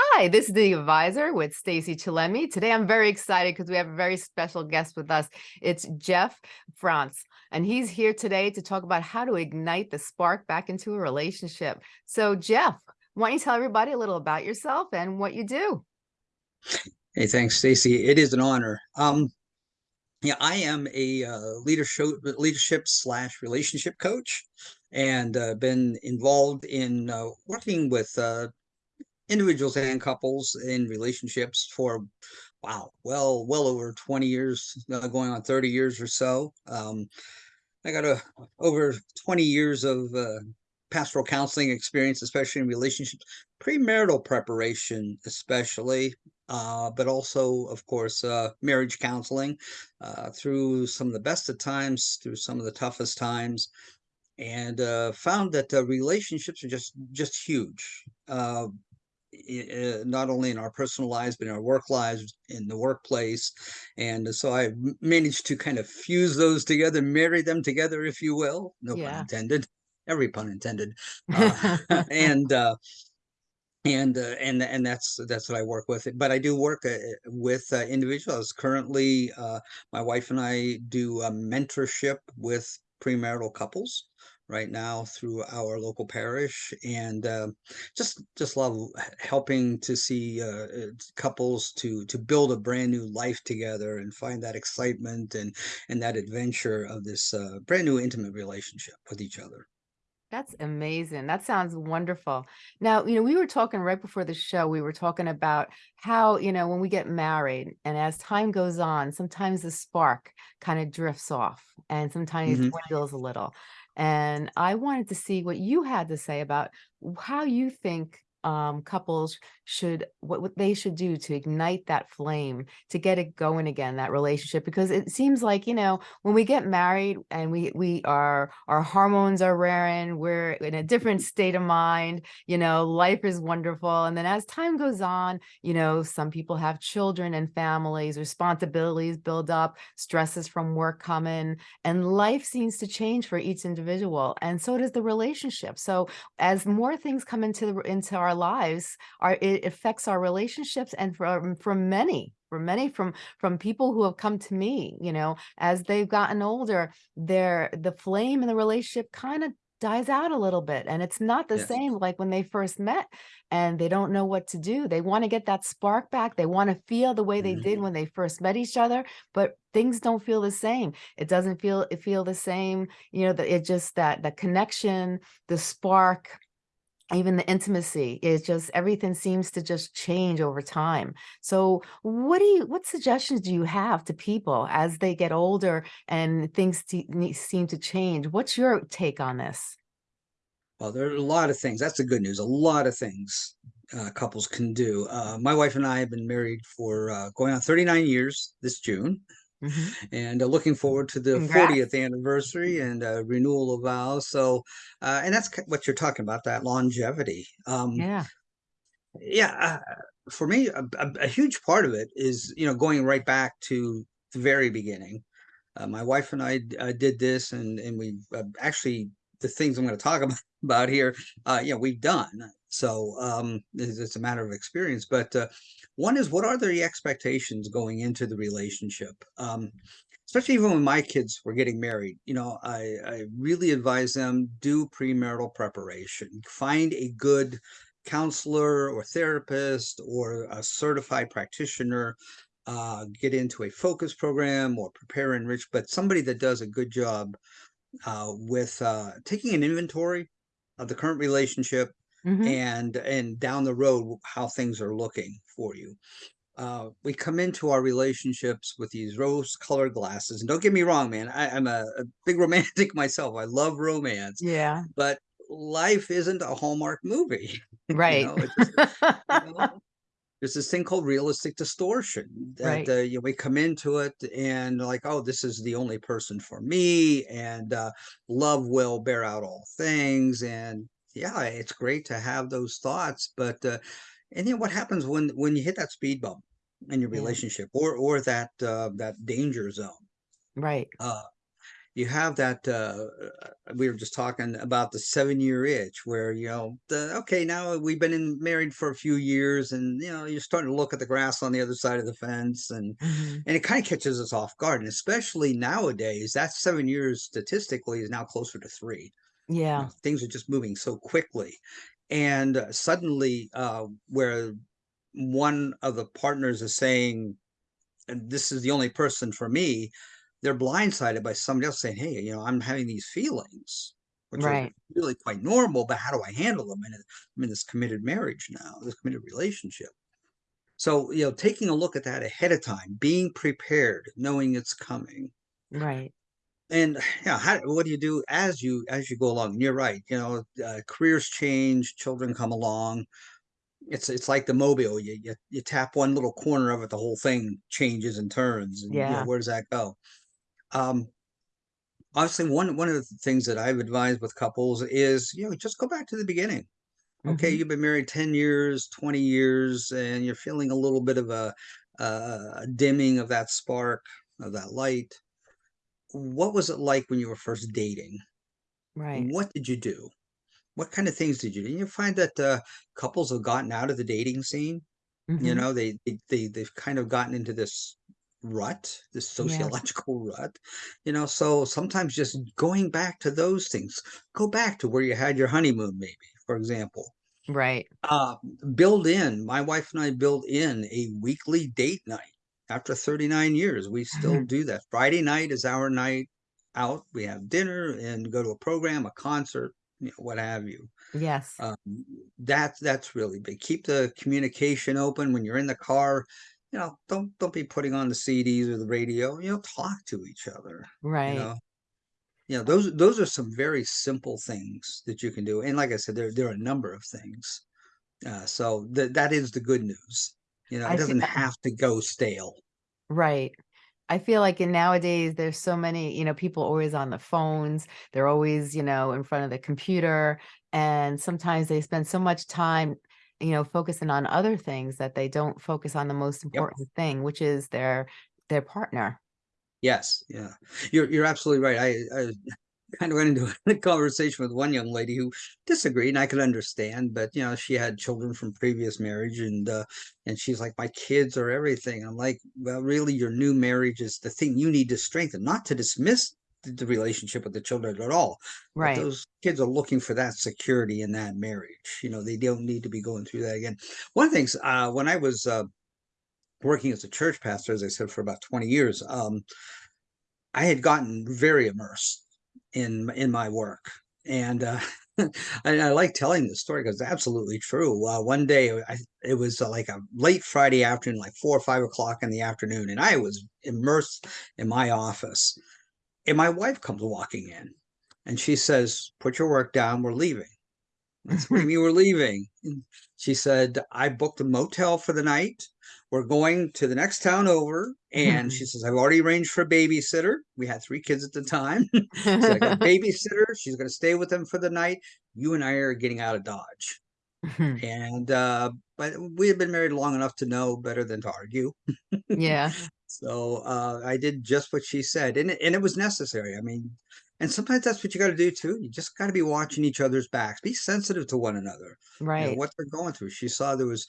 Hi, this is the advisor with Stacey Chillemi. Today I'm very excited because we have a very special guest with us. It's Jeff France, and he's here today to talk about how to ignite the spark back into a relationship. So Jeff, why don't you tell everybody a little about yourself and what you do? Hey, thanks, Stacey. It is an honor. Um, yeah, I am a uh, leadership leadership slash relationship coach, and uh, been involved in uh, working with uh, individuals and couples in relationships for wow well well over 20 years uh, going on 30 years or so. Um, i got a over 20 years of uh, pastoral counseling experience especially in relationships premarital preparation especially uh, but also of course uh, marriage counseling uh, through some of the best of times through some of the toughest times. And uh, found that relationships are just just huge uh, not only in our personal lives but in our work lives in the workplace and so i managed to kind of fuse those together marry them together if you will no yeah. pun intended every pun intended uh, and uh, and uh, and and that's that's what I work with. But I do work uh, with uh, individuals. Currently, uh, my wife and I do a mentorship with premarital couples, right now through our local parish and uh, just just love helping to see uh, uh, couples to to build a brand new life together and find that excitement and and that adventure of this uh, brand new intimate relationship with each other that's amazing. That sounds wonderful. Now, you know, we were talking right before the show, we were talking about how, you know, when we get married and as time goes on, sometimes the spark kind of drifts off and sometimes mm -hmm. dwindles a little. And I wanted to see what you had to say about how you think um, couples should what, what they should do to ignite that flame to get it going again that relationship because it seems like you know when we get married and we we are our hormones are raring we're in a different state of mind you know life is wonderful and then as time goes on you know some people have children and families responsibilities build up stresses from work come in and life seems to change for each individual and so does the relationship. So as more things come into the into our lives are it affects our relationships and from from many for many from from people who have come to me you know as they've gotten older their the flame in the relationship kind of dies out a little bit and it's not the yes. same like when they first met and they don't know what to do they want to get that spark back they want to feel the way they mm -hmm. did mm-hmm. when they first met each other but things don't feel the same it doesn't feel it feel the same you know that it just that the connection the spark even the intimacy is just everything seems to just change over time. So what do you what suggestions do you have to people as they get older and things seem to change? What's your take on this? Well there are a lot of things that's the good news a lot of things uh, couples can do. Uh, my wife and i have been married for uh, going on 39 years this june Mm -hmm. and uh, looking forward to the Congrats. 40th anniversary and uh, renewal of vows. So, uh, and that's what you're talking about, that longevity. Um, yeah. Yeah. Uh, for me, a, a, a, huge part of it is, you know, going right back to the very beginning. Uh, my wife and I uh, did this and, and we actually, the things I'm going to talk about, about here, you know, we've done. So um, it's, it's, a matter of experience. But uh, one is what are the expectations going into the relationship? Um, especially even when my kids were getting married, you know, I, I really advise them do premarital preparation. Find a good counselor or therapist or a certified practitioner uh, get into a FOCCUS program or prepare enrich, but somebody that does a good job uh, with uh, taking an inventory of the current relationship, mm -hmm. and and down the road how things are looking for you. Uh, we come into our relationships with these rose colored glasses and don't get me wrong man I, am a, a, big romantic myself. I love romance yeah. but life isn't a hallmark movie right. you know, just, you know, there's this thing called realistic distortion that right. uh, you know, we come into it and like oh this is the only person for me and uh, love will bear out all things and yeah, it's great to have those thoughts, but uh, and then what happens when when you hit that speed bump in your yeah. relationship or or that uh, that danger zone? Right. Uh, you have that uh uh, we were just talking about the seven year itch where you know the okay now we've been in married for a few years and you know you're starting to look at the grass on the other side of the fence and Mhm. and it kind of catches us off guard. And especially nowadays that seven years statistically is now closer to three. You Yeah, know things are just moving so quickly. And uh, suddenly uh where one of the partners is saying and this is the only person for me, they're blindsided by somebody else saying, "Hey, you know, I'm having these feelings," which are really quite normal. But how do I handle them? And I'm in this committed marriage now, this committed relationship. So, you know, taking a look at that ahead of time, being prepared, knowing it's coming, right. and yeah, how, what do you do as you as you go along? And you're right. You know, uh, careers change, children come along. It's it's like the mobile. You, you you tap one little corner of it, the whole thing changes and turns. And you know, Yeah. where does that go? Um, obviously, one one of the things that I've advised with couples is, you know, just go back to the beginning. Okay, Mhm. you've been married 10 years, 20 years, and you're feeling a little bit of a, a dimming of that spark, of that light. What was it like when you were first dating? Right. What did you do? What kind of things did you do? And you find that uh, couples have gotten out of the dating scene. You Mhm. know, they, they they they've kind of gotten into this rut, this Yeah. sociological rut. You know, so sometimes just going back to those things, go back to where you had your honeymoon, maybe, for example Right. uh, build in, my wife and I build in a weekly date night. After 39 years, we still do that. Friday night is our night out. We have dinner and go to a program, a concert, you know, what have you. Yes. Um, that's that's really big. Keep the communication open when you're in the car. You know, don't don't be putting on the CDs or the radio. You know, talk to each other. You Right. know, you know those those are some very simple things that you can do. And like I said, there there are a number of things uh, so that that is the good news. You know, it I doesn't have to go stale. right. I feel like in nowadays there's so many, you know, people always on the phones. They're always, you know, in front of the computer. And sometimes they spend so much time, you know, focusing on other things that they don't focus on the most Yep. important thing, which is their their partner. Yes. Yeah. You're you're absolutely right. I, I kind of went into a conversation with one young lady who disagreed, and I could understand. But you know, she had children from previous marriage, and uh, and she's like, "My kids are everything." I'm like, "Well, really, your new marriage is the thing you need to strengthen, not to dismiss the, relationship with the children at all. Right. but those kids are looking for that security in that marriage. You know, they don't need to be going through that again." One of the things uh, when I was uh, working as a church pastor, as I said, for about 20 years, um, I had gotten very immersed in in my work, and uh, I, I like telling this story because it's absolutely true. Uh, one day, I, it was uh, like a late Friday afternoon, like four or five o'clock in the afternoon, and I was immersed in my office. And my wife comes walking in, and she says, "Put your work down. We're leaving." Said, "What you we're leaving?" And she said, "I booked a motel for the night. We're going to the next town over." And she says, "I've already arranged for a babysitter. We had three kids at the time. so I got a babysitter. She's going to stay with them for the night. You and I are getting out of Dodge." And uh, but we had been married long enough to know better than to argue. Yeah. So uh, I did just what she said, and it, and it was necessary. I mean, and sometimes that's what you got to do too. You just got to be watching each other's backs, be sensitive to one another. You know Right. what they're going through. She saw there was,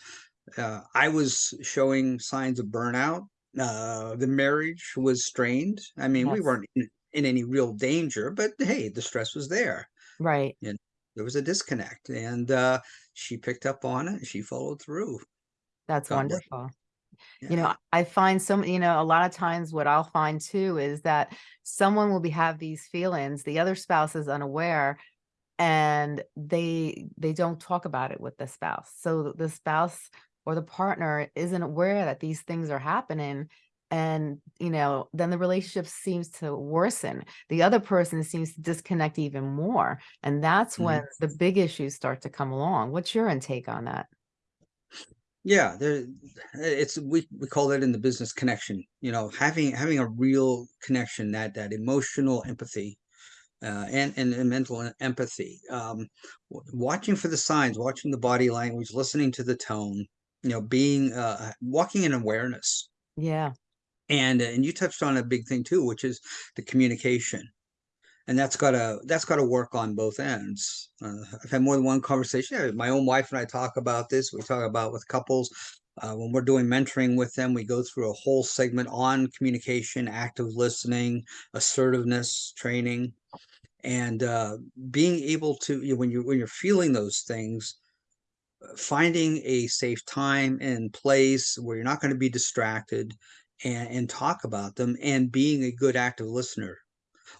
uh, I was showing signs of burnout. Uh, the marriage was strained. I mean, we weren't in, in any real danger, but hey, the stress was there, Right. and there was a disconnect. And uh, she picked up on it. and She followed through. That's God bless. You know, I find some, you know, a lot of times what I'll find too is that someone will be have these feelings, the other spouse is unaware and they they don't talk about it with the spouse. So the spouse or the partner isn't aware that these things are happening and you know then the relationship seems to worsen the other person seems to disconnect even more and that's when Mhm. the big issues start to come along what's your intake on that Yeah, there it's we we call that in the business connection, you know, having having a real connection, that that emotional empathy, uh, and, and and mental empathy. Um, watching for the signs, watching the body language, listening to the tone, you know, being uh, walking in awareness. yeah And and you touched on a big thing too, which is the communication. And that's gotta that's gotta work on both ends. Uh, I've had more than one conversation. Yeah, my own wife and I talk about this. We talk about with couples uh, when we're doing mentoring with them. We go through a whole segment on communication, active listening, assertiveness training, and uh, being able to you know, when you when you're feeling those things finding a safe time and place where you're not going to be distracted and, and talk about them and being a good active listener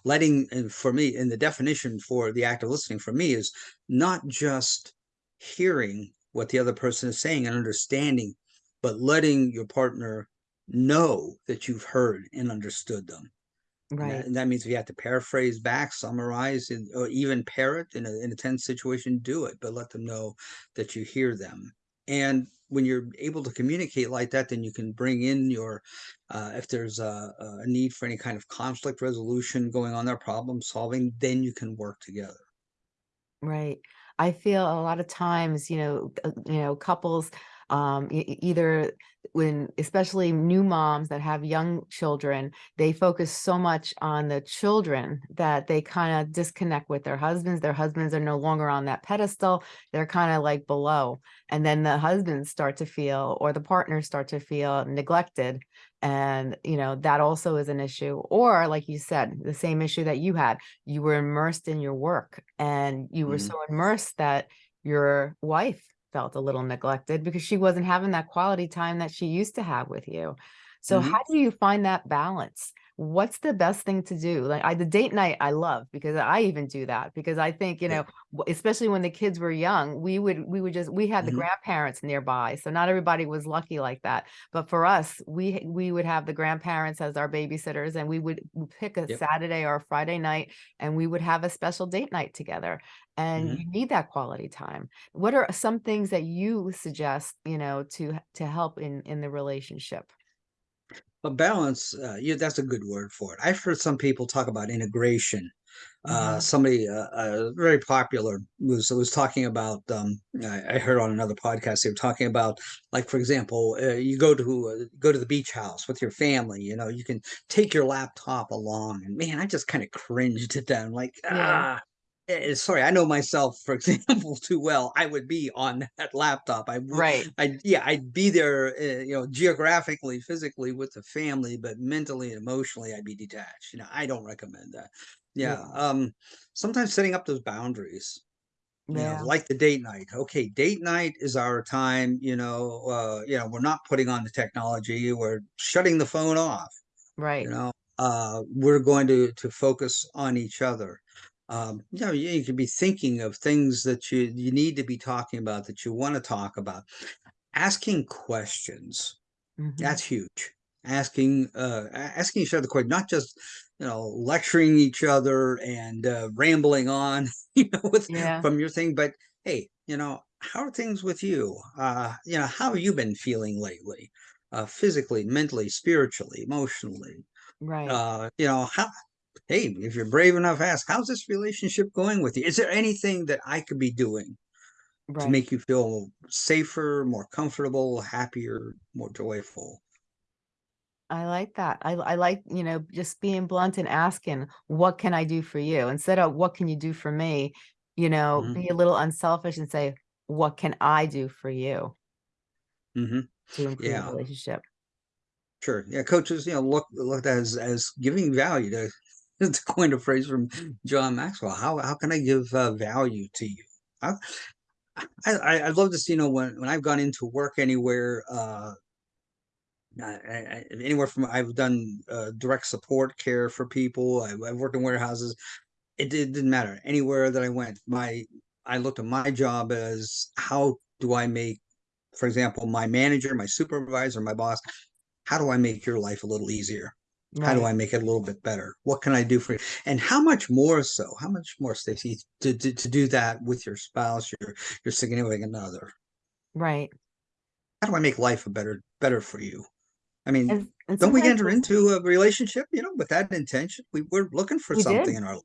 letting and for me in the definition for the active listening for me is not just hearing what the other person is saying and understanding but letting your partner know that you've heard and understood them and that, Right. and that means if you have to paraphrase back, summarize, and, or even parrot in a, in a tense situation, do it, but let them know that you hear them. And when you're able to communicate like that, then you can bring in your, uh, if there's a, a need for any kind of conflict resolution going on there, problem solving, then you can work together. Right. I feel a lot of times, you know, uh, you know, couples, um, either when, especially new moms that have young children, they focus so much on the children that they kind of disconnect with their husbands. Their husbands are no longer on that pedestal. They're kind of like below. And then the husbands start to feel, or the partners start to feel neglected. And, you know, that also is an issue. Or like you said, the same issue that you had, you were immersed in your work and you were Mhm. so immersed that your wife felt a little neglected because she wasn't having that quality time that she used to have with you. So Mhm. how do you find that balance? What's the best thing to do? Like I, the date night I love because I even do that because I think, you know, especially when the kids were young, we would, we would just, we had the Mhm. grandparents nearby. So not everybody was lucky like that. But for us, we, we would have the grandparents as our babysitters and we would pick a Yep. Saturday or a Friday night and we would have a special date night together and Mhm. you need that quality time what are some things that you suggest you know to to help in in the relationship But balance, uh, yeah, that's a good word for it. I've heard some people talk about integration. Uh, hmm somebody uh, uh, very popular was was talking about. Um, I, I heard on another podcast they were talking about, like for example, uh, you go to uh, go to the beach house with your family. You know, you can take your laptop along, and man, I just kind of cringed at them. Like, yeah ah, sorry, I know myself, for example, too well. I would be on that laptop. I would, right I yeah, I'd be there, uh, you know, geographically, physically with the family, but mentally and emotionally, I'd be detached. You know, I don't recommend that. Yeah. yeah Um, sometimes setting up those boundaries, you know, yeah like the date night. Okay, date night is our time, you know, uh, you know, we're not putting on the technology, we're shutting the phone off Right. you know uh we're going to to focus on each other um you know you, could be thinking of things that you you need to be talking about that you want to talk about. Asking questions hmm that's huge. Asking uh asking each other questions not just you know lecturing each other and uh, rambling on you know with yeah. from your thing but hey you know how are things with you? Uh you know how have you been feeling lately? Uh physically mentally spiritually emotionally? Right. Uh, you know, how, hey, if you're brave enough, ask, how's this relationship going with you? Is there anything that I could be doing to make you feel safer, more comfortable, happier, more joyful? i like that I, I like you know just being blunt and asking what can i do for you instead of what can you do for me you know hmm be a little unselfish and say what can i do for you Mm -hmm. to improve the Yeah, relationship sure. Yeah, coaches, you know, look looked as as giving value to to coin a phrase from John Maxwell. How how can I give uh, value to you? I, I I love this. You know, when when I've gone into work anywhere, uh, I, I, anywhere from I've done uh, direct support care for people. I, I've worked in warehouses. It, it didn't matter anywhere that I went. My I looked at my job as how do I make, for example, my manager, my supervisor, my boss. How do I make your life a little easier? How do right I make it a little bit better? What can I do for you? And how much more so? How much more, Stacey, to, to, to do that with your spouse, your your significant other? right How do I make life a better better for you? I mean, and, and don't we sometimes enter into a relationship, you know, with that intention? We we're looking for we something did in our lives.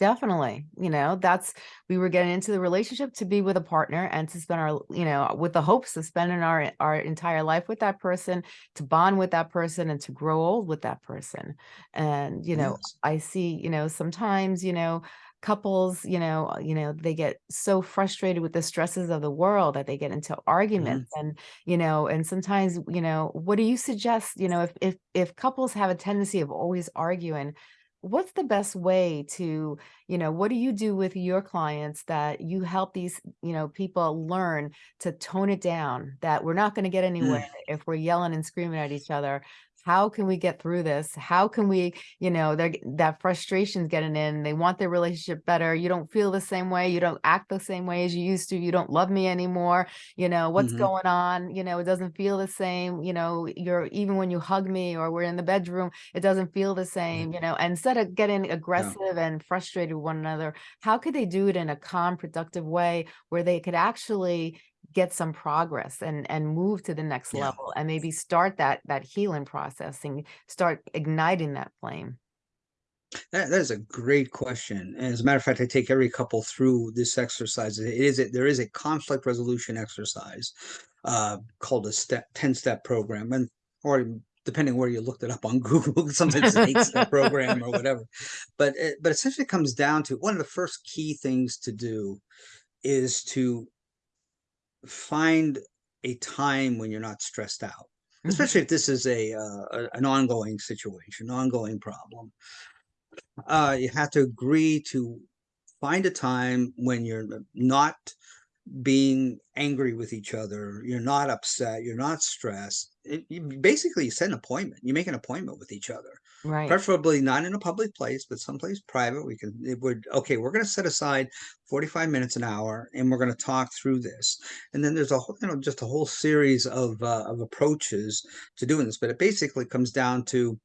Definitely, you know, that's we were getting into the relationship to be with a partner and to spend our, you know, with the hopes of spending our our entire life with that person, to bond with that person and to grow old with that person. And, you know, Yes. I see, you know, sometimes, you know, couples, you know, uh, you know, they get so frustrated with the stresses of the world that they get into Mhm. arguments and, you know, and sometimes, you know, what do you suggest, you know, if if if couples have a tendency of always arguing, what's the best way to you know, what do you do with your clients that you help these, you know, people learn to tone it down, that we're not going to get anywhere Mm, if we're yelling and screaming at each other. How can we get through this? How can we, you know, they're, that frustration's getting in. They want their relationship better. You don't feel the same way. You don't act the same way as you used to. You don't love me anymore. You know, what's mhm, going on? You know, it doesn't feel the same. You know, you're even when you hug me or we're in the bedroom, it doesn't feel the mm, same, you know, and instead of getting yeah, aggressive and frustrated with one another, how could they do it in a calm, productive way where they could actually get some progress and and move to the next yeah. level and maybe start that that healing process and start igniting that flame? That that is a great question. And as a matter of fact, I take every couple through this exercise. It is a, there is a conflict resolution exercise uh, called a step 10 step program. And or depending where you looked it up on Google, sometimes it's an eight step program or whatever. But it, but essentially it comes down to one of the first key things to do is to find a time when you're not stressed out, especially Mhm. if this is a, uh, a an ongoing situation, ongoing problem. Uh, you have to agree to find a time when you're not being angry with each other, you're not upset, you're not stressed. It, you basically set an appointment. You make an appointment with each other, Right, preferably not in a public place, but someplace private. We can, it would, okay, we're going to set aside 45 minutes an hour and we're going to talk through this. And then there's a whole, you know, just a whole series of, uh, of approaches to doing this, but it basically comes down to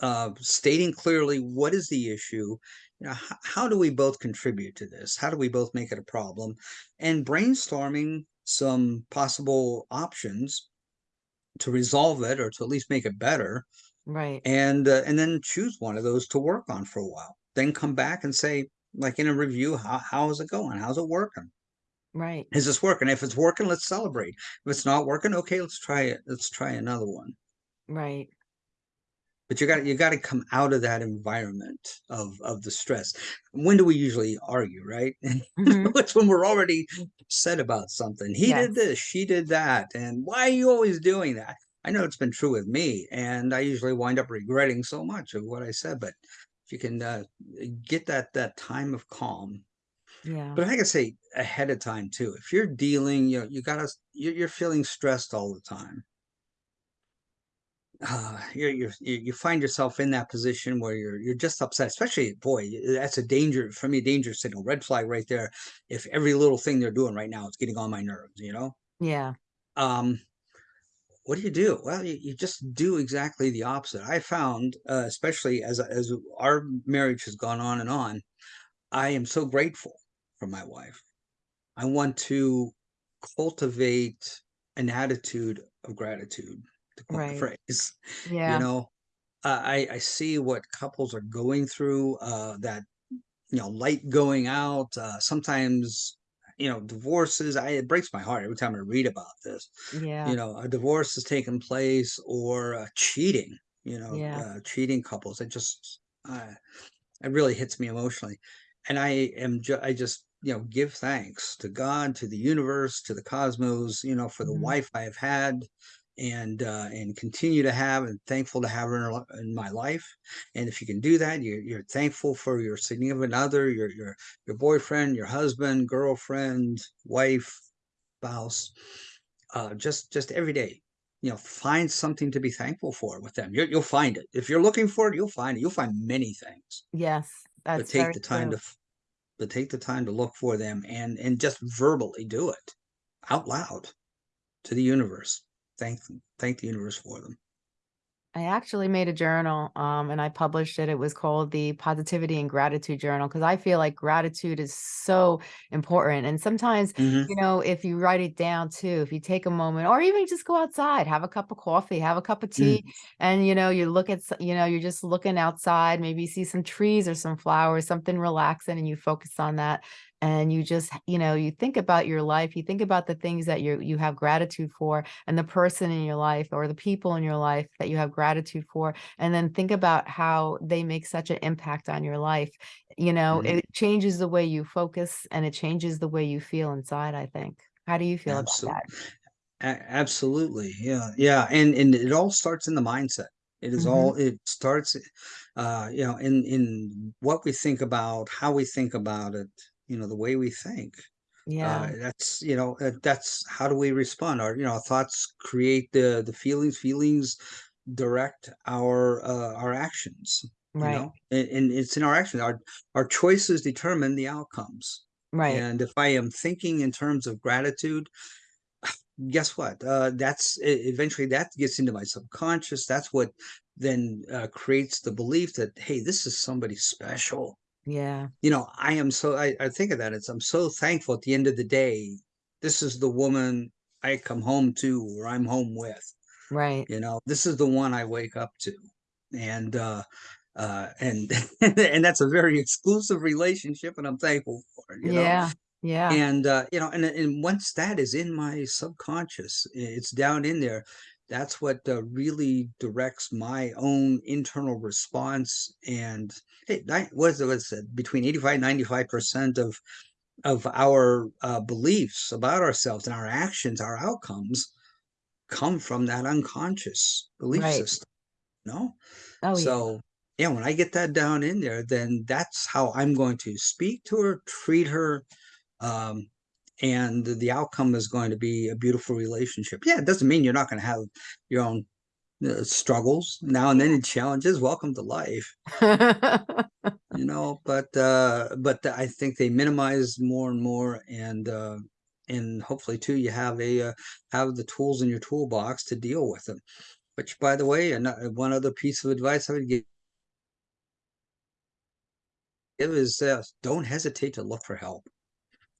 uh, stating clearly what is the issue you know how, how do we both contribute to this how do we both make it a problem and brainstorming some possible options to resolve it or to at least make it better right, and uh, and then choose one of those to work on for a while then come back and say like in a review how, how is it going? How's it working? Right, is this working? If it's working let's celebrate. If it's not working okay let's try it let's try another one. Right. but you got you got to come out of that environment of of the stress. When do we usually argue right? Mhm. it's when we're already upset about something. He did this she did that and why are you always doing that i know it's been true with me and i usually wind up regretting so much of what i said but if you can uh, get that that time of calm Yeah. but i can say ahead of time too if you're dealing you know you gotta you're, you're feeling stressed all the time uh, you're, you're you you find yourself in that position where you're you're just upset. Especially, boy, that's a danger for me. A danger signal, red flag right there. If every little thing they're doing right now is getting on my nerves, you know. Yeah. Um, what do you do? Well, you, you just do exactly the opposite. I found, uh, especially as as our marriage has gone on and on, I am so grateful for my wife. I want to cultivate an attitude of gratitude, to a Right. phrase. You know, uh, I I see what couples are going through. Uh, that you know, light going out. Uh, sometimes you know, divorces. I it breaks my heart every time I read about this. Yeah. You know, a divorce has taken place or uh, cheating. You know, Yeah. uh, cheating couples. It just uh, it really hits me emotionally, and I am ju- I just you know give thanks to God, to the universe, to the cosmos. You know, for the Mhm. wife I have had and uh, and continue to have and thankful to have her in, in my life. And if you can do that, you're, you're thankful for your significant other, your your your boyfriend, your husband, girlfriend, wife, spouse. Uh, just just every day, you know, find something to be thankful for with them. you you'll find it if you're looking for it. You'll find it. You'll find many things, Yes. that's but take the time to true. f- but take the time to look for them and and just verbally do it out loud to the universe. Thank thank the universe for them. I actually made a journal, um, and I published it. It was called the Positivity and Gratitude Journal because I feel like gratitude is so important. And sometimes, Mhm. you know, if you write it down too, if you take a moment, or even just go outside, have a cup of coffee, have a cup of Mm. tea, and you know, you look at, you know, you're just looking outside, maybe you see some trees or some flowers, something relaxing, and you focus on that. And you just, you know, you think about your life, you think about the things that you you have gratitude for, and the person in your life or the people in your life that you have gratitude for and then think about how they make such an impact on your life you know Mhm. it changes the way you focus and it changes the way you feel inside i think how do you feel about Absolutely. that absolutely. Yeah. Yeah. And and it all starts in the mindset. It is hmm all it starts uh you know in in what we think about, how we think about it, you know, the way we think. yeah Uh that's you know, uh, that's how do we respond? Our you know, our thoughts create the the feelings, feelings direct our uh our actions, you right know. And, and it's in our actions. Our our choices determine the outcomes. right And if I am thinking in terms of gratitude, guess what? Uh, that's eventually that gets into my subconscious. That's what then uh, creates the belief that hey, this is somebody special. Yeah You know, I am so. I, I think of that. It's I'm so thankful. At the end of the day, this is the woman I come home to, or I'm home with. right You know, this is the one I wake up to, and uh, uh, and and that's a very exclusive relationship, and I'm thankful for it. You know, yeah yeah and, uh, you know, and and once that is in my subconscious, it's down in there, that's what, uh, really directs my own internal response, and, hey, what is it what's it? Between 85 95% of of our, uh, beliefs about ourselves and our actions, our outcomes come from that unconscious belief right system, no? oh yeah So, yeah, when I get that down in there, then that's how I'm going to speak to her, treat her, um, and the outcome is going to be a beautiful relationship. Yeah, it doesn't mean you're not going to have your own uh, struggles now and then and challenges. Welcome to life, you know. But uh, but I think they minimize more and more, and uh, and hopefully too, you have a uh, have the tools in your toolbox to deal with them. Which, by the way, and one other piece of advice I would give is uh, don't hesitate to look for help.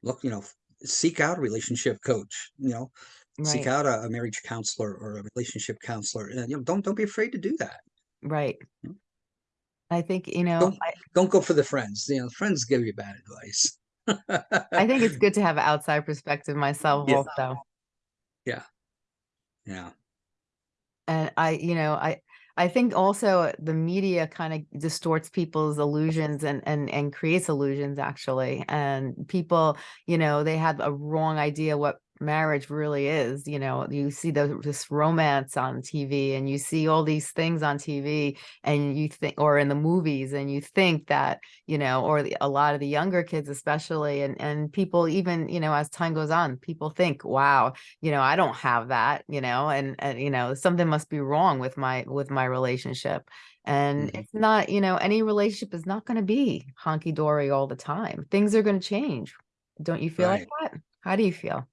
Look, you know, seek out a relationship coach. You know, seek out a, a marriage counselor or a relationship counselor and you know don't don't be afraid to do that. Right. You know? i think you know don't don't go for the friends you know friends give you bad advice. I think it's good to have an outside perspective myself yeah. also. Yeah. Yeah. And I, you know, I I think also the media kind of distorts people's illusions and and and creates illusions actually. And people, you know, they have a wrong idea what marriage really is. You know, you see the, this romance on TV and you see all these things on TV and you think or in the movies and you think that, you know, or the, a lot of the younger kids especially and and people even, you know, as time goes on, people think, wow, you know, I don't have that, you know, and, and, you know, something must be wrong with my, with my relationship. And hmm it's not, you know, any relationship is not going to be honky dory all the time. Things are going to change. Don't you feel like that? How do you feel?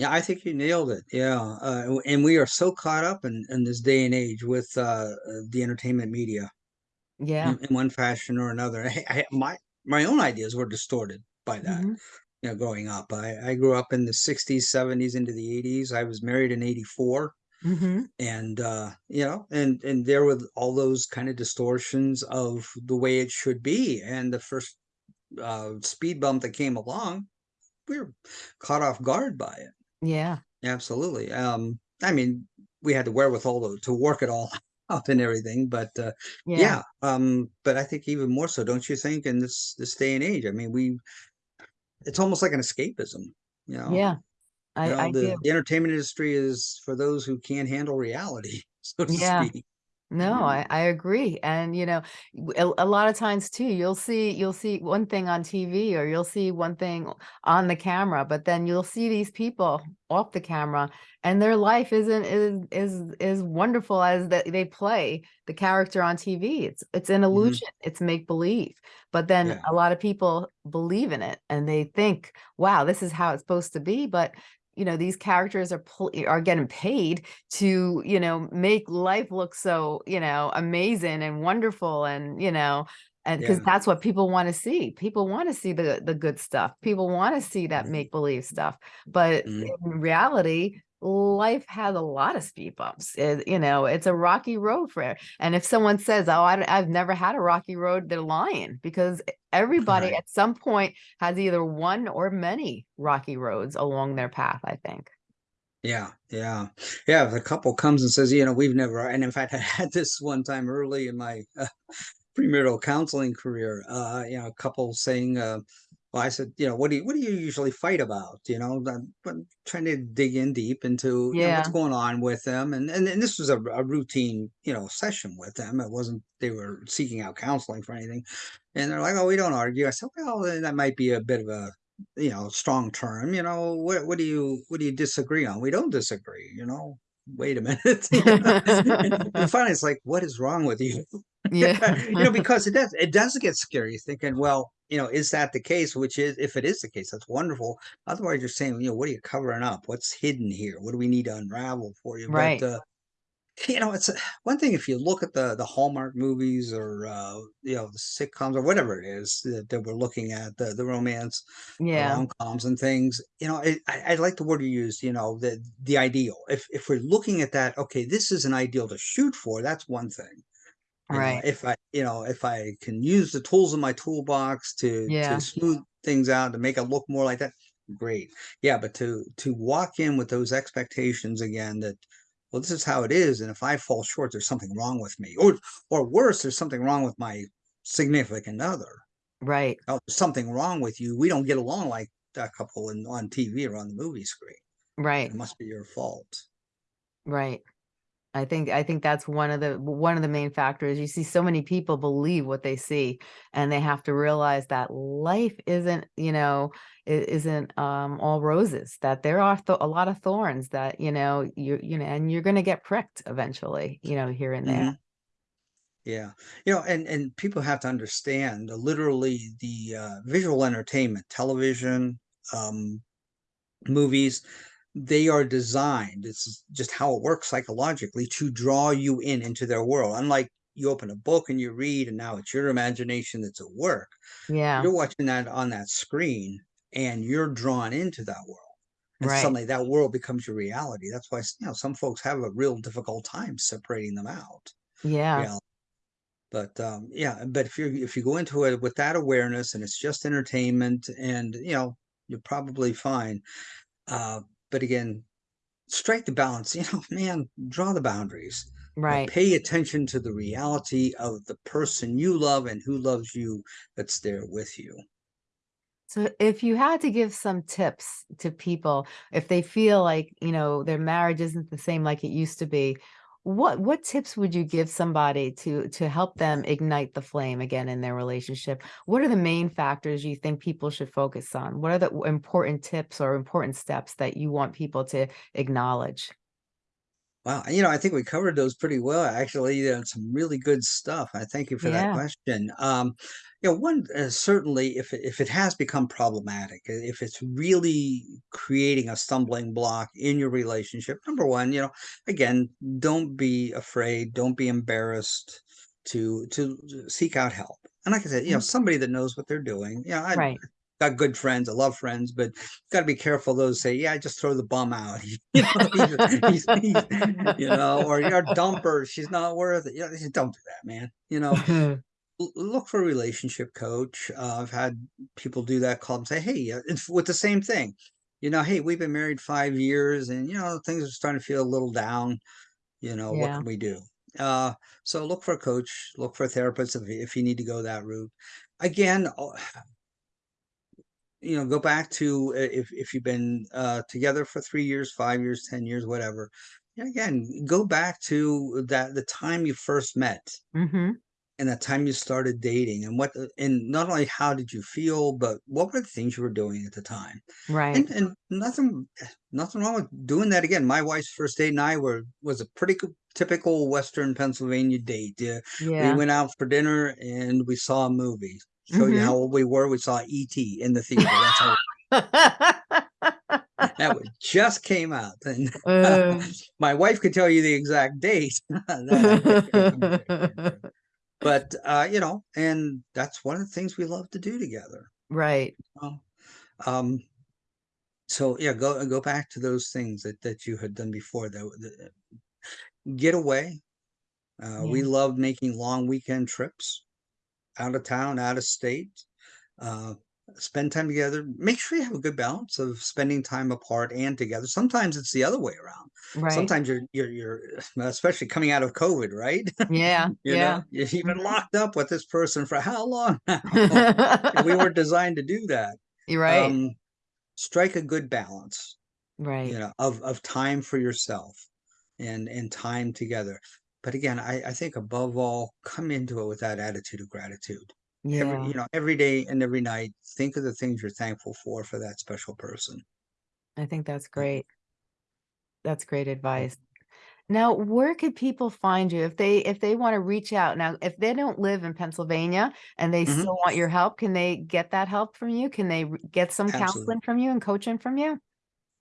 Yeah i think you nailed it yeah uh, and we are so caught up in in this day and age with uh uh, the entertainment media Yeah. in, in one fashion or another. I, I, my my own ideas were distorted by that hmm you know growing up. I i grew up in the 60s 70s into the 80s i was married in 84 hmm and uh you know and and there were all those kind of distortions of the way it should be and the first uh speed bump that came along we were caught off guard by it Yeah. absolutely um i mean we had the wherewithal to, to work it all up and everything but uh Yeah. yeah um but i think even more so don't you think in this this day and age i mean we it's almost like an escapism you know Yeah. you I, know I the, do. the entertainment industry is for those who can't handle reality so to Yeah. speak No, I, I agree. And, you know, a lot of times too, you'll see, you'll see one thing on TV or you'll see one thing on the camera, but then you'll see these people off the camera and their life isn't, is, is, is wonderful as that they play the character on TV. It's, it's an hmm illusion. It's make believe. But then yeah a lot of people believe in it and they think, wow, this is how it's supposed to be. But you know, these characters are are getting paid to, you know, make life look so, you know, amazing and wonderful and, you know, and because Yeah. that's what people want to see. People want to see the the good stuff. People want to see that Mhm. make believe stuff. But Mhm. in reality, life has a lot of speed bumps. It- you know, it's a rocky road for it. And if someone says, "Oh, I, have never had a rocky road," they're lying because everybody Right. at some point has either one or many rocky roads along their path. I think. Yeah, yeah, yeah. If a couple comes and says, you know, we've never, and in fact, I had this one time early in my uh, premarital counseling career. Uh, you know, a couple saying, uh, well, I said, you know, what do you what do you usually fight about? You know, I'm, I'm trying to dig in deep into you know what's Yeah. going on with them, and and, and this was a, a routine you know session with them. It wasn't they were seeking out counseling for anything, and they're like, oh, we don't argue. I said, well, then that might be a bit of a you know strong term. You know, what what do you what do you disagree on? We don't disagree. You know. Wait a minute. you know? and, and finally, it's like, what is wrong with you? Yeah. you know, because it does it does get scary thinking, well, you know, is that the case? Which is if it is the case, that's wonderful. Otherwise, you're saying, you know, what are you covering up? What's hidden here? What do we need to unravel for you? Right. But uh you know, it's one thing if you look at the the Hallmark movies or uh, you know the sitcoms or whatever it is that, that we're looking at the the romance, Yeah. rom coms and things. You know, it, I I like the word you use. You know, the the ideal. If if we're looking at that, okay, this is an ideal to shoot for. That's one thing. You know, Right. if I you know if I can use the tools in my toolbox to to smooth things out to make it look more like that, great. Yeah, but to to walk in with those expectations again that well, this is how it is, and if I fall short, there's something wrong with me, or or worse, there's something wrong with my significant other. Right. Oh, something wrong with you. We don't get along like that couple in on TV or on the movie screen. Right. It must be your fault. Right. I think I think that's one of the one of the main factors. You see so many people believe what they see and they have to realize that life isn't, you know, it isn't um all roses, that there are th- a lot of thorns that, you know, you you know, and you're going to get pricked eventually, you know, here and there. Mhm. Yeah. You know, and and people have to understand uh, literally the uh, visual entertainment, television, um, movies, they are designed. It's just how it works psychologically to draw you in into their world. Unlike you open a book and you read, and now it's your imagination that's at work. Yeah. You're watching that on that screen, and you're drawn into that world. And Right. suddenly that world becomes your reality. That's why you know some folks have a real difficult time separating them out. Yeah. Yeah. But um, yeah, but if you if you go into it with that awareness and it's just entertainment, and you know you're probably fine. Uh, but again, strike the balance. You know, man, draw the boundaries. Right. pay attention to the reality of the person you love and who loves you that's there with you. So if you had to give some tips to people, if they feel like, you know, their marriage isn't the same like it used to be, what what tips would you give somebody to to help them ignite the flame again in their relationship? What are the main factors you think people should focus on? What are the important tips or important steps that you want people to acknowledge? Wow, you know, I think we covered those pretty well, actually. Uh, some really good stuff. I thank you for that Yeah. question. Um, you know, one uh, certainly, if it, if it has become problematic, if it's really creating a stumbling block in your relationship, number one, you know, again, don't be afraid, don't be embarrassed to to seek out help. And like I said, you know, Mhm. somebody that knows what they're doing. You know, I Right. Got good friends, I love friends, but got to be careful. Those say, "Yeah, I just throw the bum out," you know, he's, he's, he's, you know, or you're a dumper. She's not worth it. You know, don't do that, man. You know, look for a relationship coach. Uh, I've had people do that. Call and say, "Hey," uh, it's with the same thing. You know, hey, we've been married five years, and you know things are starting to feel a little down. You know, what can we do? Uh, so look for a coach, look for a therapist if if you need to go that route. Again, uh, you know, go back to uh, if if you've been uh, together for three years, five years, ten years, whatever. Yeah, again, go back to that the time you first met hmm and the time you started dating, and what and not only how did you feel, but what were the things you were doing at the time. Right. And and nothing nothing wrong with doing that again. My wife's first date and I were was a pretty good, typical Western Pennsylvania date. Uh, we went out for dinner and we saw a movie. Show you hmm how old we were. We saw E.T. in the theater. That's how that one just came out and Uh. my wife could tell you the exact date. But uh, you know, and that's one of the things we love to do together. Right. Um, um, so yeah, go go back to those things that that you had done before. That, that get away. Uh, We Yeah. love making long weekend trips out of town, out of state. Uh, spend time together. Make sure you have a good balance of spending time apart and together. Sometimes it's the other way around. Right. Sometimes you're you're you're especially coming out of COVID, right? Yeah. You yeah. know, you- you've been Mhm. locked up with this person for how long now? We weren't designed to do that. You're right. Um, strike a good balance, right. you know, of of time for yourself and and time together. But again, I, I think above all, come into it with that attitude of gratitude. Yeah. Every you know, every day and every night, think of the things you're thankful for for that special person. I think that's great. That's great advice. Now, where could people find you if they if they want to reach out? Now, if they don't live in Pennsylvania and they Mhm. still want your help, can they get that help from you? Can they get some Absolutely. counseling from you and coaching from you?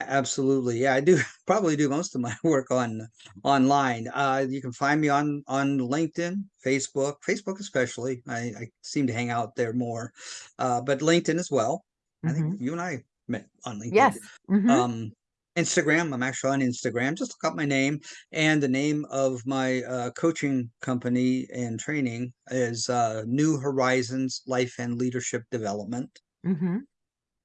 Absolutely. Yeah, I do probably do most of my work on online. Uh, you can find me on on LinkedIn, Facebook, Facebook especially. I, I seem to hang out there more, uh, but LinkedIn as well. I think you and I met on LinkedIn. Mm-hmm. Yes. Mhm. Um, Instagram. I'm actually on Instagram. Just look up my name and the name of my uh, coaching company and training is uh, New Horizons Life and Leadership Development. Mhm.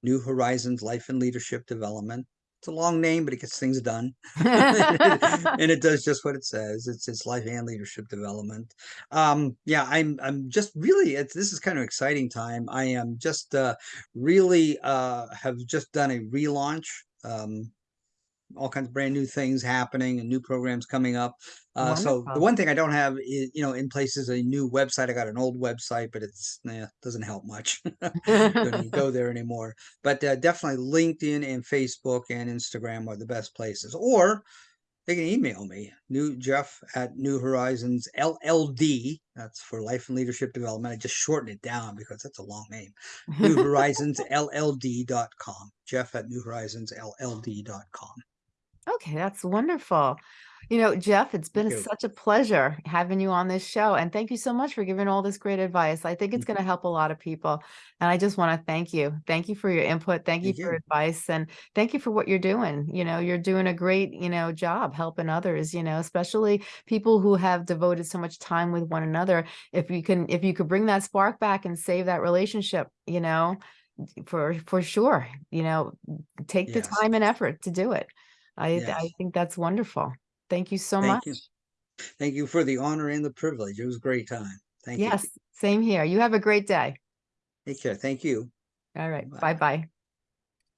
New Horizons Life and Leadership Development. It's a long name, but it gets things done. and it does just what it says. It's it's life and leadership development. Um, yeah, I'm I'm just really it's this is kind of exciting time. I am just uh really uh have just done a relaunch. Um all kinds of brand new things happening and new programs coming up. Uh, so the one thing I don't have is, you know, in place is a new website. I got an old website, but it's nah, doesn't help much. Don't go there anymore. But uh, definitely LinkedIn and Facebook and Instagram are the best places. Or they can email me, new Jeff at New Horizons LLD. That's for Life and Leadership Development. I just shortened it down because that's a long name. New Horizons LLD.com. Jeff at New Horizons LLD.com. Okay, that's wonderful. You know, Jeff, it's been such a pleasure having you on this show. And thank you so much for giving all this great advice. I think it's mm-hmm. going to help a lot of people. And I just want to thank you. Thank you for your input. Thank you Thank for you. advice. And thank you for what you're doing. You know, you're doing a great, you know, job helping others, you know, especially people who have devoted so much time with one another. If you can, if you could bring that spark back and save that relationship, you know, for for sure, you know, take the time and effort to do it. I I think that's wonderful. Thank you so Thank much. you. Thank you for the honor and the privilege. It was a great time. Thank you. Yes, same here. You have a great day. Take care. Thank you. All right. Bye-bye.